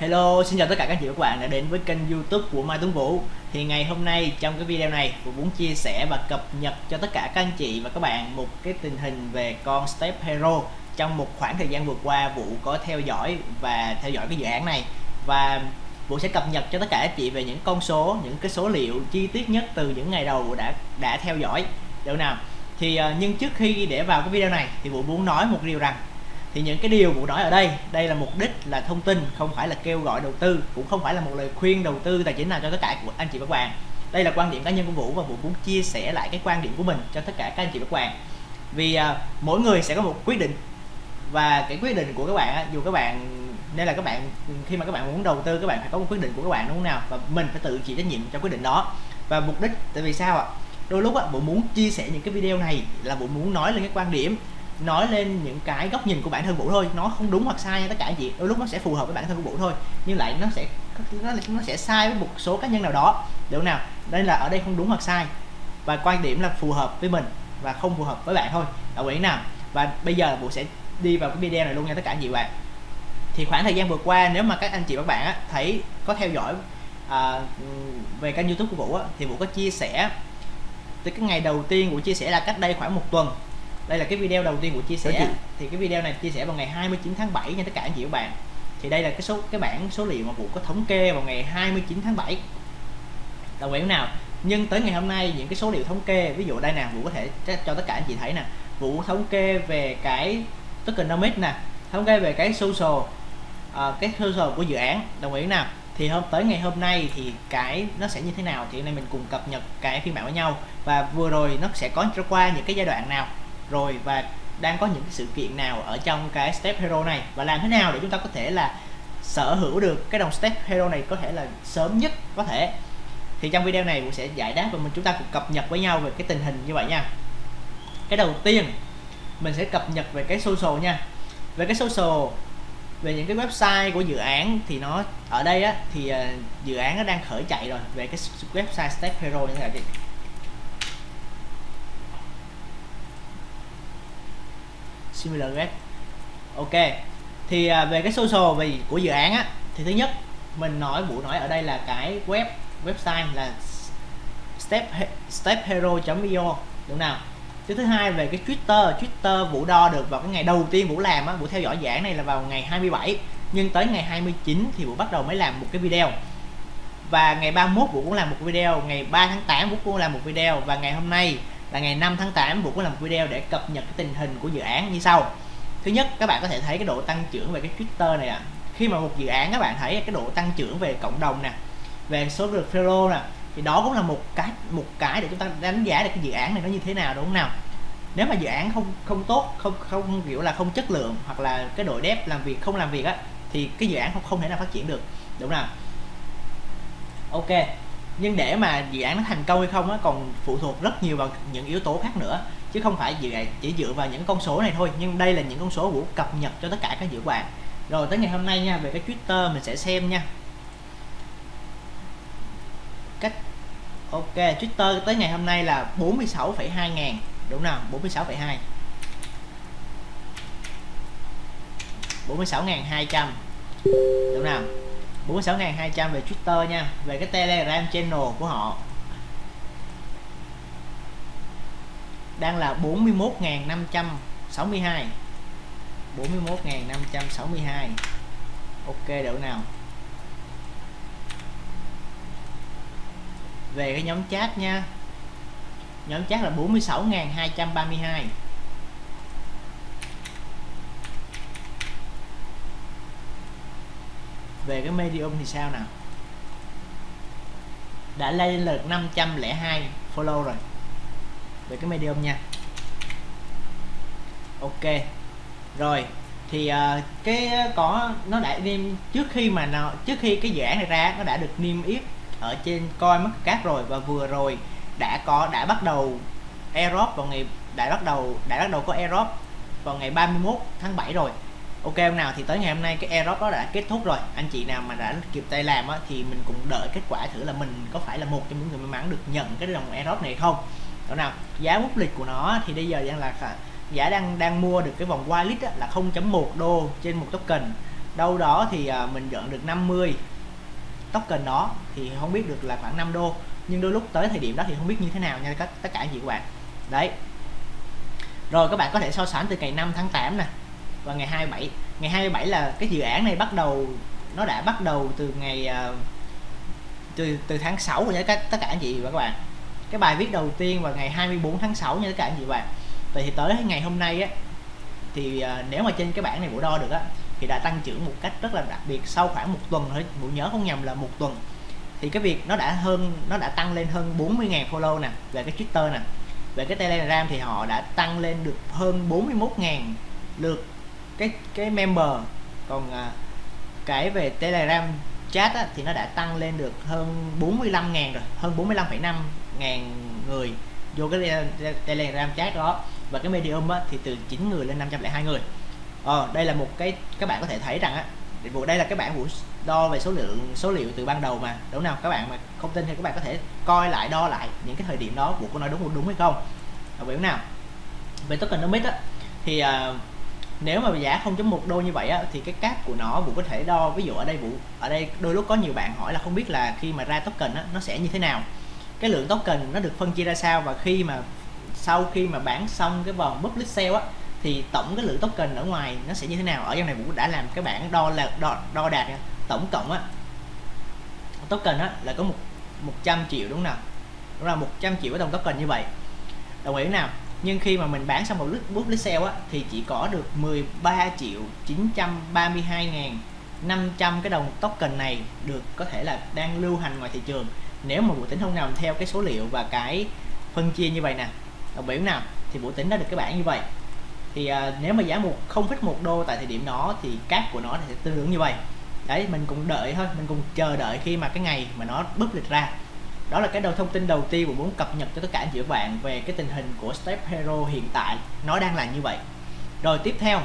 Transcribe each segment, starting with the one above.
Hello, xin chào tất cả các chị và các bạn đã đến với kênh youtube của Mai Tuấn Vũ. Thì ngày hôm nay trong cái video này Vũ muốn chia sẻ và cập nhật cho tất cả các anh chị và các bạn một cái tình hình về con Step Hero Trong một khoảng thời gian vừa qua Vũ có theo dõi và theo dõi cái dự án này. Và Vũ sẽ cập nhật cho tất cả các chị về những con số, những cái số liệu chi tiết nhất từ những ngày đầu Vũ đã đã theo dõi. Được nào? Thì ờ, nhưng trước khi để vào cái video này thì Vũ muốn nói một điều rằng thì những cái điều Vũ nói ở đây đây là mục đích là thông tin không phải là kêu gọi đầu tư cũng không phải là một lời khuyên đầu tư tài chính nào cho tất cả của anh chị và các bạn đây là quan điểm cá nhân của Vũ và Vũ muốn chia sẻ lại cái quan điểm của mình cho tất cả các anh chị và các bạn vì à, mỗi người sẽ có một quyết định. Và cái quyết định của các bạn dù các bạn nên là các bạn khi mà các bạn muốn đầu tư các bạn phải có một quyết định của các bạn đúng không nào? Và mình phải tự chịu trách nhiệm cho quyết định đó. Và mục đích tại vì sao ạ? Đôi lúc á bộ muốn chia sẻ những cái video này là bộ muốn nói lên cái quan điểm nói lên những cái góc nhìn của bản thân vũ thôi. Nó không đúng hoặc sai nha tất cả anh chị đôi lúc nó sẽ phù hợp với bản thân của vũ thôi. Nhưng lại nó sẽ nó, nó sẽ sai với một số cá nhân nào đó. Được nào đây là ở đây không đúng hoặc sai. Và quan điểm là phù hợp với mình và không phù hợp với bạn thôi. Đồng ý nào? Và bây giờ vũ sẽ đi vào cái video này luôn nha tất cả anh chị bạn. Thì khoảng thời gian vừa qua nếu mà các anh chị và các bạn á, thấy có theo dõi à, về kênh youtube của vũ á, thì vũ có chia sẻ. Từ cái ngày đầu tiên vũ chia sẻ là cách đây khoảng một tuần đây là cái video đầu tiên của chia sẻ. Thì cái video này chia sẻ vào ngày 29 tháng 7 nha tất cả anh chị và bạn. Thì đây là cái số cái bảng số liệu mà vụ có thống kê vào ngày 29 tháng 7 đồng ý nào? Nhưng tới ngày hôm nay những cái số liệu thống kê ví dụ đây nè vụ có thể cho tất cả anh chị thấy nè. Vụ thống kê về cái tokenomics nè thống kê về cái social uh, cái social của dự án. Đồng ý nào? Thì hôm tới ngày hôm nay thì cái nó sẽ như thế nào thì hôm nay mình cùng cập nhật cái phiên bản với nhau. Và vừa rồi nó sẽ có qua những cái giai đoạn nào rồi và đang có những cái sự kiện nào ở trong cái step hero này? Và làm thế nào để chúng ta có thể là sở hữu được cái đồng step hero này có thể là sớm nhất có thể? Thì trong video này cũng sẽ giải đáp và mình chúng ta cùng cập nhật với nhau về cái tình hình như vậy nha. Cái đầu tiên mình sẽ cập nhật về cái social nha. Về cái social về những cái website của dự án thì nó ở đây á thì uh, dự án nó đang khởi chạy rồi. Về cái website step hero như thế này similar get ok thì à, về cái social về của dự án á thì thứ nhất mình nói vụ nói ở đây là cái web website là step stephero.io đúng nào? Thứ thứ hai về cái Twitter Twitter Vũ đo được vào cái ngày đầu tiên Vũ làm á Vũ theo dõi giảng này là vào ngày 27 nhưng tới ngày 29 thì Vũ bắt đầu mới làm một cái video. Và ngày 31 Vũ cũng làm một video ngày 3 tháng 8 Vũ cũng làm một video và ngày hôm nay là ngày 5 tháng 8 Vũ có làm video để cập nhật cái tình hình của dự án như sau. Thứ nhất, các bạn có thể thấy cái độ tăng trưởng về cái Twitter này ạ. À. khi mà một dự án các bạn thấy cái độ tăng trưởng về cộng đồng nè, về số lượt follow nè, thì đó cũng là một cái một cái để chúng ta đánh giá được cái dự án này nó như thế nào, đúng không nào? Nếu mà dự án không không tốt, không không kiểu là không chất lượng hoặc là cái đội dev làm việc, không làm việc á, thì cái dự án không không thể nào phát triển được, đúng không nào? Ok nhưng để mà dự án nó thành công hay không á còn phụ thuộc rất nhiều vào những yếu tố khác nữa. Chứ không phải dự chỉ dựa vào những con số này thôi nhưng đây là những con số vũ cập nhật cho tất cả các dự án. Rồi tới ngày hôm nay nha về cái Twitter mình sẽ xem nha. Cách ok Twitter tới ngày hôm nay là 46,2 ngàn. Đúng nào 46,2 46.200 đúng nào? 46.200 về Twitter nha, về cái Telegram channel của họ. Đang là 41.562 41.562 ok độ nào. Về cái nhóm chat nha. Nhóm chat là 46.232 về cái medium thì sao nào? Đã lên lượt 502 follow rồi. Về cái medium nha. Ok. Rồi thì uh, cái ờ, có nó đã niêm trước khi mà nó trước khi cái dự án này ra nó đã được niêm yết ở trên coi mất cát rồi và vừa rồi đã có đã bắt đầu airdrop vào ngày đã bắt đầu đã bắt đầu có airdrop vào ngày 31 tháng 7 rồi ok hôm nào thì tới ngày hôm nay cái airdrop đó đã kết thúc rồi. Anh chị nào mà đã kịp tay làm á, thì mình cũng đợi kết quả thử là mình có phải là một trong những người may mắn được nhận cái đồng airdrop này không. Đó nào giá bút lịch của nó thì bây giờ đang là giá đang đang mua được cái vòng whitelist á, là 0.1 đô trên một token. Đâu đó thì à, mình nhận được 50 token đó thì không biết được là khoảng 5 đô. Nhưng đôi lúc tới thời điểm đó thì không biết như thế nào nha các tất cả anh chị các bạn. Đấy. Rồi các bạn có thể so sánh từ ngày 5 tháng 8 nè và ngày 27 ngày 27 là cái dự án này bắt đầu nó đã bắt đầu từ ngày uh, từ từ tháng 6 rồi nhé các tất cả anh chị và các bạn. Cái bài viết đầu tiên vào ngày 24 tháng 6 nha tất cả anh chị và bạn. Vậy thì tới ngày hôm nay á thì uh, nếu mà trên cái bảng này bộ đo được á thì đã tăng trưởng một cách rất là đặc biệt sau khoảng một tuần thôi. Bộ nhớ không nhầm là một tuần. Thì cái việc nó đã hơn nó đã tăng lên hơn 40.000 follow nè về cái Twitter nè. Về cái Telegram thì họ đã tăng lên được hơn 41.000 lượt cái cái member. Còn à, cái về Telegram chat á, thì nó đã tăng lên được hơn 45 ngàn rồi hơn 45,5 ngàn người vô cái Telegram chat đó. Và cái Medium á, thì từ 9 người lên 502 người. Ờ, đây là một cái các bạn có thể thấy rằng á vụ đây là cái bảng vụ đo về số lượng số liệu từ ban đầu mà đúng nào các bạn mà không tin thì các bạn có thể coi lại đo lại những cái thời điểm đó vụ có nói đúng đúng hay không? Hiểu nào? Về tokenomics á thì uh, nếu mà giá 0.1 đô như vậy á, thì cái cáp của nó vụ có thể đo ví dụ ở đây vụ ở đây đôi lúc có nhiều bạn hỏi là không biết là khi mà ra token á, nó sẽ như thế nào. Cái lượng token nó được phân chia ra sao và khi mà sau khi mà bán xong cái vòng public sale á thì tổng cái lượng token ở ngoài nó sẽ như thế nào? Ở trong này Vũ đã làm cái bảng đo là đo, đo đạt tổng cộng á token á là có một 100 triệu đúng không nào? Đúng là 100 triệu cái đồng token như vậy. Đồng ý nào? Nhưng khi mà mình bán xong một lít bút lít sale á thì chỉ có được 13 triệu 932 ngàn 500 cái đồng token này được có thể là đang lưu hành ngoài thị trường. Nếu mà bộ tính không nằm theo cái số liệu và cái phân chia như vậy nè đồng biểu nào thì bộ tính đã được cái bảng như vậy. Thì à, nếu mà giá một 0,1 đô tại thời điểm đó thì cáp của nó sẽ tương ứng như vậy. Đấy mình cũng đợi thôi mình cùng chờ đợi khi mà cái ngày mà nó búp lịch ra đó là cái đầu thông tin đầu tiên của muốn cập nhật cho tất cả anh chị các bạn về cái tình hình của Step Hero hiện tại. Nó đang là như vậy. Rồi tiếp theo,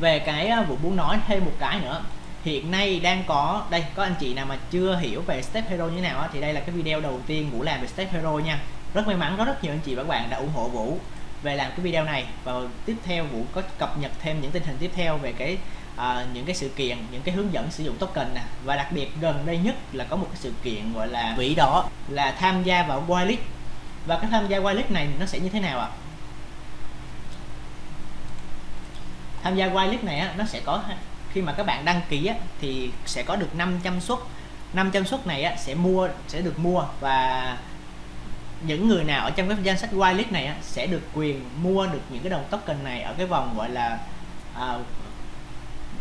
về cái à, vụ muốn nói thêm một cái nữa. Hiện nay đang có, đây, có anh chị nào mà chưa hiểu về Step Hero như thế nào thì đây là cái video đầu tiên Vũ làm về Step Hero nha. Rất may mắn có rất nhiều anh chị và các bạn đã ủng hộ Vũ về làm cái video này. Và tiếp theo Vũ có cập nhật thêm những tình hình tiếp theo về cái à, những cái sự kiện những cái hướng dẫn sử dụng token nè. Và đặc biệt gần đây nhất là có một cái sự kiện gọi là vĩ đỏ là tham gia vào whitelist và cái tham gia whitelist này nó sẽ như thế nào ạ? Tham gia whitelist này á, nó sẽ có khi mà các bạn đăng ký á, thì sẽ có được 500 suất. 500 suất này á, sẽ mua sẽ được mua. Và những người nào ở trong cái danh sách whitelist này á, sẽ được quyền mua được những cái đồng token này ở cái vòng gọi là à,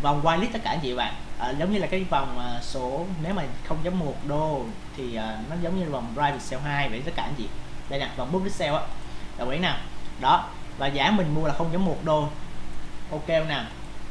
vòng whitelist tất cả anh chị bạn. À, giống như là cái vòng à, số nếu mà 0.1 đô thì à, nó giống như vòng private sale 2 vậy tất cả anh chị. Đây nè vòng public sale á. Đồng ý nào đó và giá mình mua là 0.1 đô. Ok không nào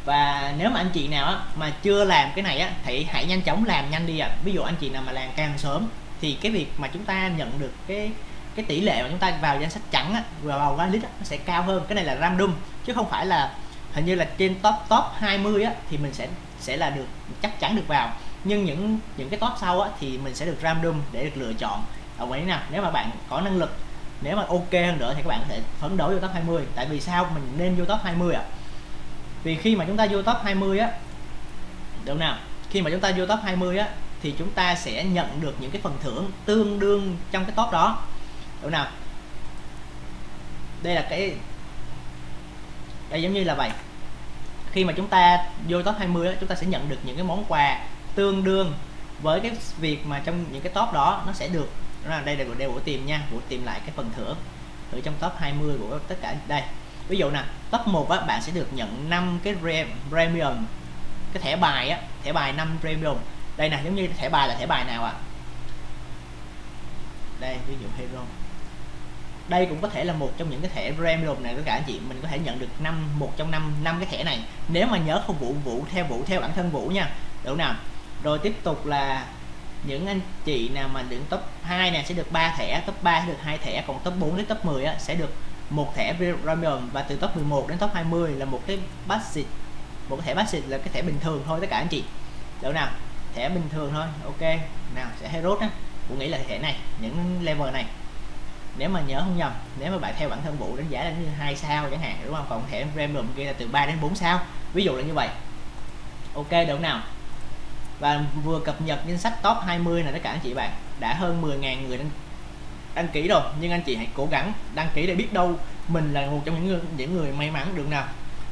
và nếu mà anh chị nào á, mà chưa làm cái này á thì hãy nhanh chóng làm nhanh đi ạ. À. ví dụ anh chị nào mà làm càng sớm thì cái việc mà chúng ta nhận được cái cái tỷ lệ mà chúng ta vào danh sách trắng á, vào whitelist á, nó sẽ cao hơn. Cái này là random chứ không phải là hình như là trên top top 20 á, thì mình sẽ sẽ là được, chắc chắn được vào. Nhưng những những cái top sau á, thì mình sẽ được random để được lựa chọn. Ở vậy nào, nếu mà bạn có năng lực, nếu mà ok hơn nữa thì các bạn có thể phấn đấu vô top 20 tại vì sao? Mình nên vô top 20 ạ. À? vì khi mà chúng ta vô top 20 á đúng nào? Khi mà chúng ta vô top 20 á, thì chúng ta sẽ nhận được những cái phần thưởng tương đương trong cái top đó. Đúng nào? Đây là cái, đây giống như là vậy khi mà chúng ta vô top 20 chúng ta sẽ nhận được những cái món quà tương đương với cái việc mà trong những cái top đó nó sẽ được đó là đây là đều của tìm nha của tìm lại cái phần thưởng ở trong top 20 của tất cả. Đây ví dụ nè top 1 á, bạn sẽ được nhận 5 cái premium cái thẻ bài á thẻ bài 5 premium. Đây nè giống như thẻ bài là thẻ bài nào ạ? À? đây ví dụ hero đây cũng có thể là một trong những cái thẻ random này tất cả anh chị mình có thể nhận được năm một trong năm năm cái thẻ này. Nếu mà nhớ không vũ vũ theo vũ theo bản thân vũ nha. Đủ nào? Rồi tiếp tục là những anh chị nào mà đứng top 2 này sẽ được 3 thẻ. Top 3 sẽ được hai thẻ còn top 4 đến top 10 á, sẽ được một thẻ random và từ top 11 đến top 20 là một cái basic một cái thẻ basic là cái thẻ bình thường thôi tất cả anh chị. Đủ nào? Thẻ bình thường thôi ok. Nào sẽ hero á. Cũng nghĩ là thẻ này những level này nếu mà nhớ không nhầm nếu mà bạn theo bản thân vụ đánh giá là như hai sao chẳng hạn đúng không? Còn thẻ premium kia là từ 3 đến 4 sao. Ví dụ là như vậy. Ok được không nào. Và vừa cập nhật danh sách top 20 này tất cả anh chị bạn. Đã hơn 10.000 người đăng, đăng ký rồi nhưng anh chị hãy cố gắng đăng ký để biết đâu mình là một trong những người, những người may mắn được nào?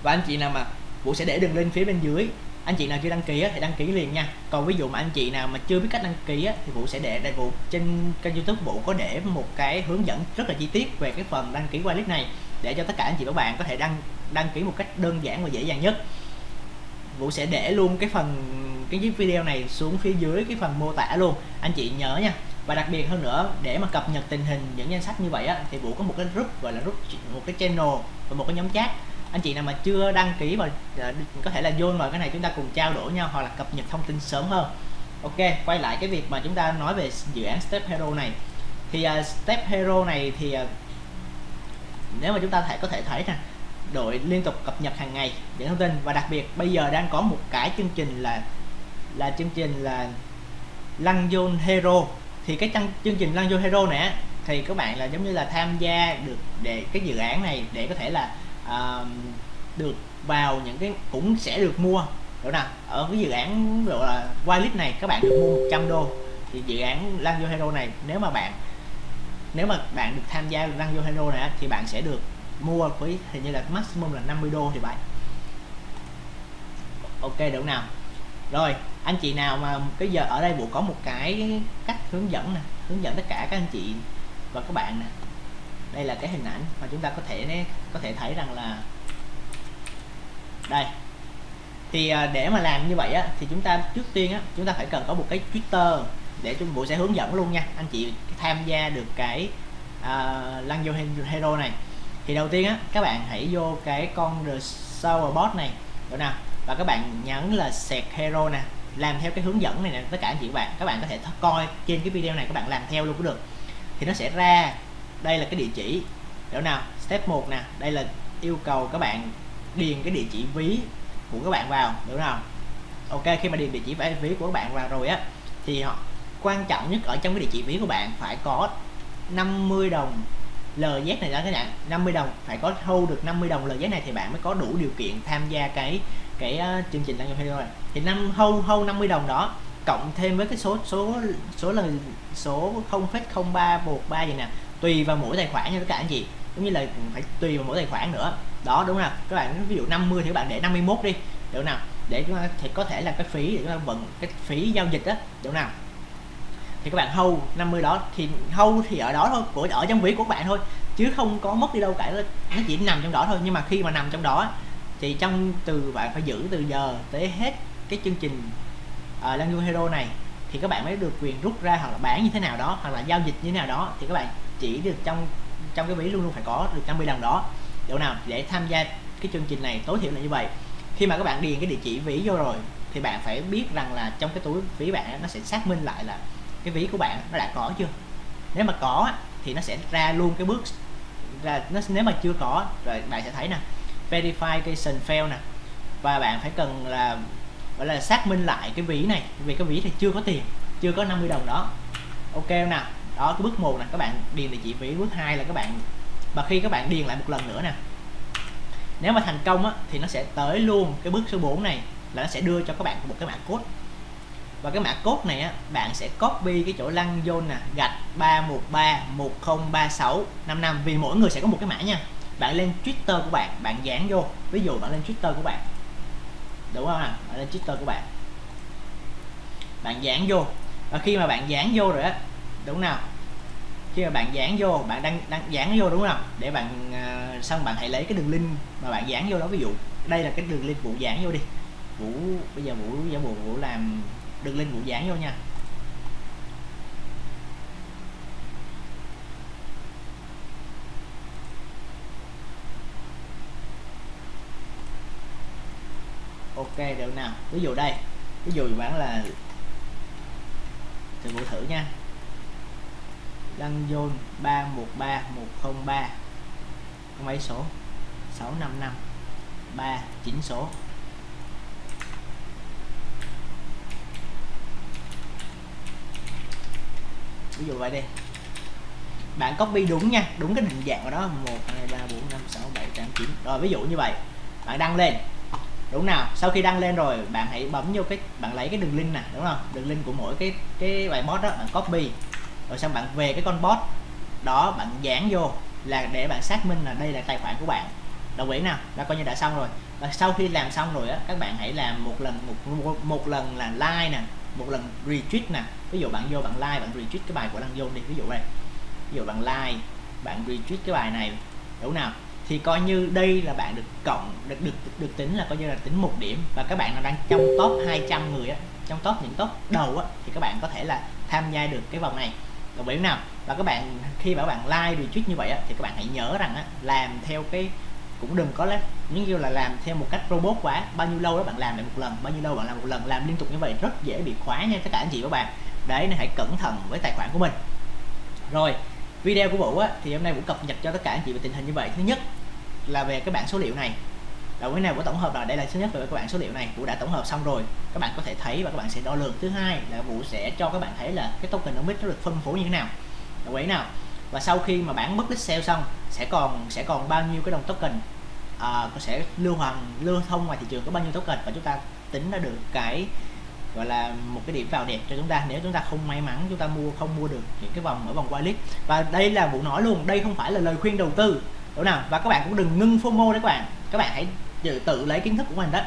Và anh chị nào mà Vũ sẽ để đường link phía bên dưới anh chị nào chưa đăng ký thì đăng ký liền nha. Còn ví dụ mà anh chị nào mà chưa biết cách đăng ký thì Vũ sẽ để đại Vũ trên kênh youtube Vũ có để một cái hướng dẫn rất là chi tiết về cái phần đăng ký whitelist này để cho tất cả anh chị và bạn có thể đăng đăng ký một cách đơn giản và dễ dàng nhất. Vũ sẽ để luôn cái phần cái video này xuống phía dưới cái phần mô tả luôn. Anh chị nhớ nha. Và đặc biệt hơn nữa để mà cập nhật tình hình những danh sách như vậy á, thì Vũ có một cái group gọi là group một cái channel và một cái nhóm chat anh chị nào mà chưa đăng ký và à, có thể là vô vào cái này chúng ta cùng trao đổi nhau hoặc là cập nhật thông tin sớm hơn. Ok quay lại cái việc mà chúng ta nói về dự án Step Hero này. Thì uh, Step Hero này thì uh, nếu mà chúng ta thể có thể thấy nè đội liên tục cập nhật hàng ngày những thông tin. Và đặc biệt bây giờ đang có một cái chương trình là là chương trình là Lăng Zone Hero. Thì cái chương trình Lăng Zone Hero này thì các bạn là giống như là tham gia được để cái dự án này để có thể là uh, được vào những cái cũng sẽ được mua. Đúng nào ở cái dự án gọi là whitelist này các bạn được mua 100 đô. Thì dự án Lanzo Hero này nếu mà bạn nếu mà bạn được tham gia Lanzo Hero này thì bạn sẽ được mua với hình như là maximum là 50 đô thì vậy ok được nào? Rồi anh chị nào mà cái giờ ở đây bộ có một cái cách hướng dẫn nè hướng dẫn tất cả các anh chị và các bạn nè đây là cái hình ảnh mà chúng ta có thể có thể thấy rằng là đây. Thì à, để mà làm như vậy á thì chúng ta trước tiên á chúng ta phải cần có một cái Twitter để chúng bộ sẽ hướng dẫn luôn nha. Anh chị tham gia được cái uh, lăng vô hero này. Thì đầu tiên á các bạn hãy vô cái con the Sour bot này. Được nào. Và các bạn nhấn là sẹt hero nè. Làm theo cái hướng dẫn này nè tất cả anh chị bạn các bạn có thể coi trên cái video này các bạn làm theo luôn cũng được. Thì nó sẽ ra đây là cái địa chỉ. Hiểu nào? Step 1 nè. Đây là yêu cầu các bạn điền cái địa chỉ ví của các bạn vào. Đúng không ok khi mà điền địa chỉ ví của các bạn vào rồi á thì họ quan trọng nhất ở trong cái địa chỉ ví của bạn phải có 50 đồng LZ này đó các bạn. 50 đồng phải có thu được 50 đồng LZ này thì bạn mới có đủ điều kiện tham gia cái cái uh, chương trình đăng nhập video này thì năm hâu hâu 50 đồng đó cộng thêm với cái số số số là số 0,0313 gì nè tùy vào mỗi tài khoản nha các bạn anh chị. Cũng như là phải tùy vào mỗi tài khoản nữa. Đó đúng không các bạn ví dụ 50 thì các bạn để 51 đi. Được nào? Để chúng ta thì có thể là cái phí để chúng ta vận cái phí giao dịch đó được nào? Thì các bạn hâu 50 đó. Thì hâu thì ở đó thôi của ở trong ví của các bạn thôi. Chứ không có mất đi đâu cả. Nó chỉ nằm trong đó thôi. Nhưng mà khi mà nằm trong đó thì trong từ bạn phải giữ từ giờ tới hết cái chương trình ờ, uh, Lan Hero này thì các bạn mới được quyền rút ra hoặc là bán như thế nào đó hoặc là giao dịch như thế nào đó. Thì các bạn chỉ được trong trong cái ví luôn luôn phải có, được 50 đồng đó. Chỗ nào để tham gia cái chương trình này, tối thiểu là như vậy. Khi mà các bạn điền cái địa chỉ ví vô rồi, thì bạn phải biết rằng là trong cái túi ví bạn nó sẽ xác minh lại là cái ví của bạn nó đã có chưa. Nếu mà có thì nó sẽ ra luôn cái bước, ra, nó, nếu mà chưa có, rồi bạn sẽ thấy nè, verification fail nè. Và bạn phải cần là, gọi là xác minh lại cái ví này, vì cái ví thì chưa có tiền, chưa có 50 đồng đó. Ok nào? Đó cái bước một là các bạn điền địa chỉ ví bước hai là các bạn và khi các bạn điền lại một lần nữa nè. Nếu mà thành công á, thì nó sẽ tới luôn cái bước số 4 này là nó sẽ đưa cho các bạn một cái mã code. Và cái mã code này á, bạn sẽ copy cái chỗ lăng zone nè gạch 313 1036 55 vì mỗi người sẽ có một cái mã nha. Bạn lên Twitter của bạn bạn dán vô. Ví dụ bạn lên Twitter của bạn. Đúng không ạ? Bạn lên Twitter của bạn. Bạn dán vô. Và khi mà bạn dán vô rồi á đúng nào khi mà bạn dán vô bạn đang đang dán vô đúng không? Để bạn uh, xong bạn hãy lấy cái đường link mà bạn dán vô đó. Ví dụ đây là cái đường link vụ dán vô đi. Vũ bây giờ vũ giả bộ vũ làm đường link vụ dán vô nha. Ok được nào. Ví dụ đây. Ví dụ bạn là thì vũ thử nha. Đăng dôn 313 103 mấy số 655 39 số. Ví dụ vậy đi. Bạn copy đúng nha, đúng cái định dạng của đó 1 2 3 4 5 6 7 8 9 rồi, ví dụ như vậy. Bạn đăng lên. Đúng nào? Sau khi đăng lên rồi, bạn hãy bấm vô cái, bạn lấy cái đường link nè, đúng không? Đường link của mỗi cái cái bài post đó, bạn copy rồi xong bạn về cái con bot đó bạn dán vô là để bạn xác minh là đây là tài khoản của bạn. Đồng ý nào? Là coi như đã xong rồi. Và sau khi làm xong rồi á các bạn hãy làm một lần một, một, một lần là like nè một lần retweet nè. Ví dụ bạn vô bạn like bạn retweet cái bài của đăng vô đi. Ví dụ đây. Ví dụ bạn like bạn retweet cái bài này. Đúng nào? Thì coi như đây là bạn được cộng được được được tính là coi như là tính một điểm. Và các bạn đang trong top 200 người á trong top những top đầu á thì các bạn có thể là tham gia được cái vòng này đồng ý nào và các bạn khi mà các bạn like retweet như vậy á, thì các bạn hãy nhớ rằng á, làm theo cái cũng đừng có lấy những như là làm theo một cách robot quá. Bao nhiêu lâu đó bạn làm lại một lần bao nhiêu lâu bạn làm một lần làm liên tục như vậy rất dễ bị khóa nha tất cả anh chị các bạn. Đấy nên hãy cẩn thận với tài khoản của mình. Rồi video của Vũ á, thì hôm nay Vũ cập nhật cho tất cả anh chị về tình hình như vậy. Thứ nhất là về cái bảng số liệu này đầu cái này của tổng hợp là đây là thứ nhất về các bạn số liệu này Vũ đã tổng hợp xong rồi. Các bạn có thể thấy và các bạn sẽ đo lường. Thứ hai là Vũ sẽ cho các bạn thấy là cái token nó nó được phân phối như thế nào. Đồng ý nào? Và sau khi mà bán bất sale xong sẽ còn sẽ còn bao nhiêu cái đồng token à, sẽ lưu hoàng lưu thông ngoài thị trường có bao nhiêu token. Và chúng ta tính ra được cái gọi là một cái điểm vào đẹp cho chúng ta. Nếu chúng ta không may mắn chúng ta mua không mua được những cái vòng ở vòng whitelist và đây là vụ nói luôn đây không phải là lời khuyên đầu tư. Đúng nào? Và các bạn cũng đừng ngưng FOMO đấy các bạn. Các bạn hãy tự, tự lấy kiến thức của mình đó.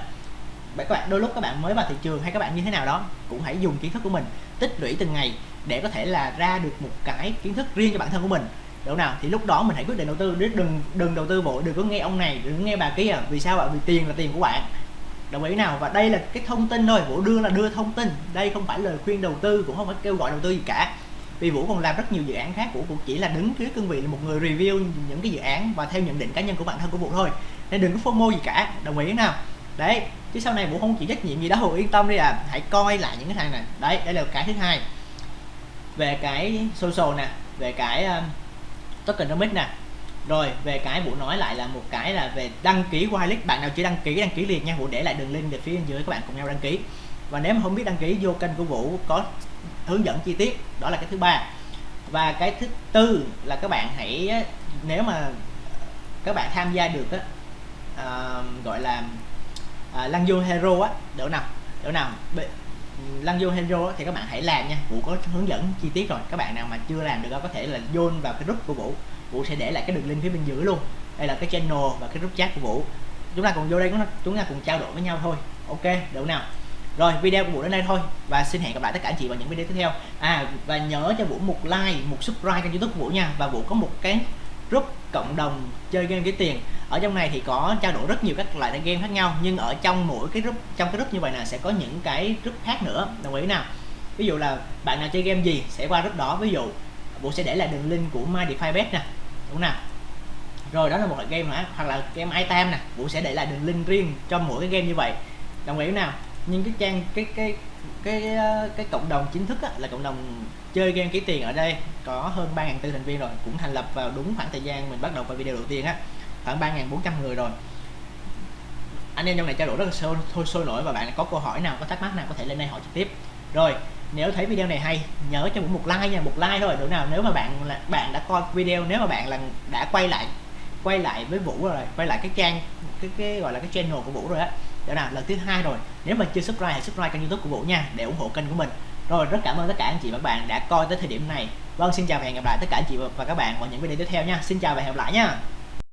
Các bạn đôi lúc các bạn mới vào thị trường hay các bạn như thế nào đó cũng hãy dùng kiến thức của mình tích lũy từng ngày để có thể là ra được một cái kiến thức riêng cho bản thân của mình. Đúng nào? Thì lúc đó mình hãy quyết định đầu tư. Đừng đừng đầu tư vội, đừng có nghe ông này đừng nghe bà kia. Vì sao bạn vì tiền là tiền của bạn. Đồng ý nào? Và đây là cái thông tin thôi. Vũ đưa là đưa thông tin. Đây không phải lời khuyên đầu tư cũng không phải kêu gọi đầu tư gì cả vì vũ còn làm rất nhiều dự án khác. Vũ cũng chỉ là đứng dưới cương vị là một người review những cái dự án và theo nhận định cá nhân của bản thân của vũ thôi. Nên đừng có fomo gì cả. Đồng ý nào? Đấy chứ sau này vũ không chịu trách nhiệm gì đâu yên tâm đi à. Hãy coi lại những cái thằng này. Đấy đây là cái thứ hai. Về cái social nè về cái um, tokenomics nè. Rồi về cái vũ nói lại là một cái là về đăng ký wallet bạn nào chưa đăng ký đăng ký liền nha. Vũ để lại đường link về phía bên dưới các bạn cùng nhau đăng ký. Và nếu mà không biết đăng ký vô kênh của vũ có hướng dẫn chi tiết đó là cái thứ ba. Và cái thứ tư là các bạn hãy nếu mà các bạn tham gia được á à, gọi là à, lăng vô hero á đỡ nào đỡ nào lăng vô hero á, thì các bạn hãy làm nha vũ có hướng dẫn chi tiết rồi các bạn nào mà chưa làm được đó, có thể là vô vào cái group của vũ. Vũ sẽ để lại cái đường link phía bên dưới luôn đây là cái channel và cái group chat của vũ. Chúng ta cùng vô đây chúng ta cùng trao đổi với nhau thôi ok đủ nào rồi, video của vũ đến đây thôi. Và xin hẹn gặp lại tất cả anh chị vào những video tiếp theo. À và nhớ cho vũ một like, một subscribe kênh youtube của vũ nha. Và vũ có một cái group cộng đồng chơi game kiếm tiền. Ở trong này thì có trao đổi rất nhiều các loại game khác nhau, nhưng ở trong mỗi cái group, trong cái group như vậy là sẽ có những cái group khác nữa. Đồng ý nào? Ví dụ là bạn nào chơi game gì sẽ qua group đó. Ví dụ, vũ sẽ để lại đường link của my defy bet nè. Đúng nào? Rồi, đó là một loại game nữa hoặc là game item nè. Vũ sẽ để lại đường link riêng cho mỗi cái game như vậy. Đồng ý nào? Nhưng cái trang cái cái cái cái, cái cộng đồng chính thức á, là cộng đồng chơi game kiếm tiền ở đây có hơn 3.400 thành viên rồi cũng thành lập vào đúng khoảng thời gian mình bắt đầu vào video đầu tiên á khoảng 3.400 người rồi. Anh em trong này trao đổi rất là sôi, thôi sôi nổi và bạn có câu hỏi nào có thắc mắc nào có thể lên đây hỏi trực tiếp. Rồi nếu thấy video này hay nhớ cho một like nha một like thôi được nào nếu mà bạn là bạn đã coi video nếu mà bạn là đã quay lại quay lại với vũ rồi quay lại cái trang cái cái gọi là cái channel của vũ rồi á đó nào lần thứ hai rồi. Nếu mà chưa subscribe hãy subscribe kênh youtube của vũ nha, để ủng hộ kênh của mình. Rồi, rất cảm ơn tất cả anh chị và các bạn đã coi tới thời điểm này. Vâng xin chào và hẹn gặp lại tất cả anh chị và các bạn vào những video tiếp theo nha. Xin chào và hẹn gặp lại nha.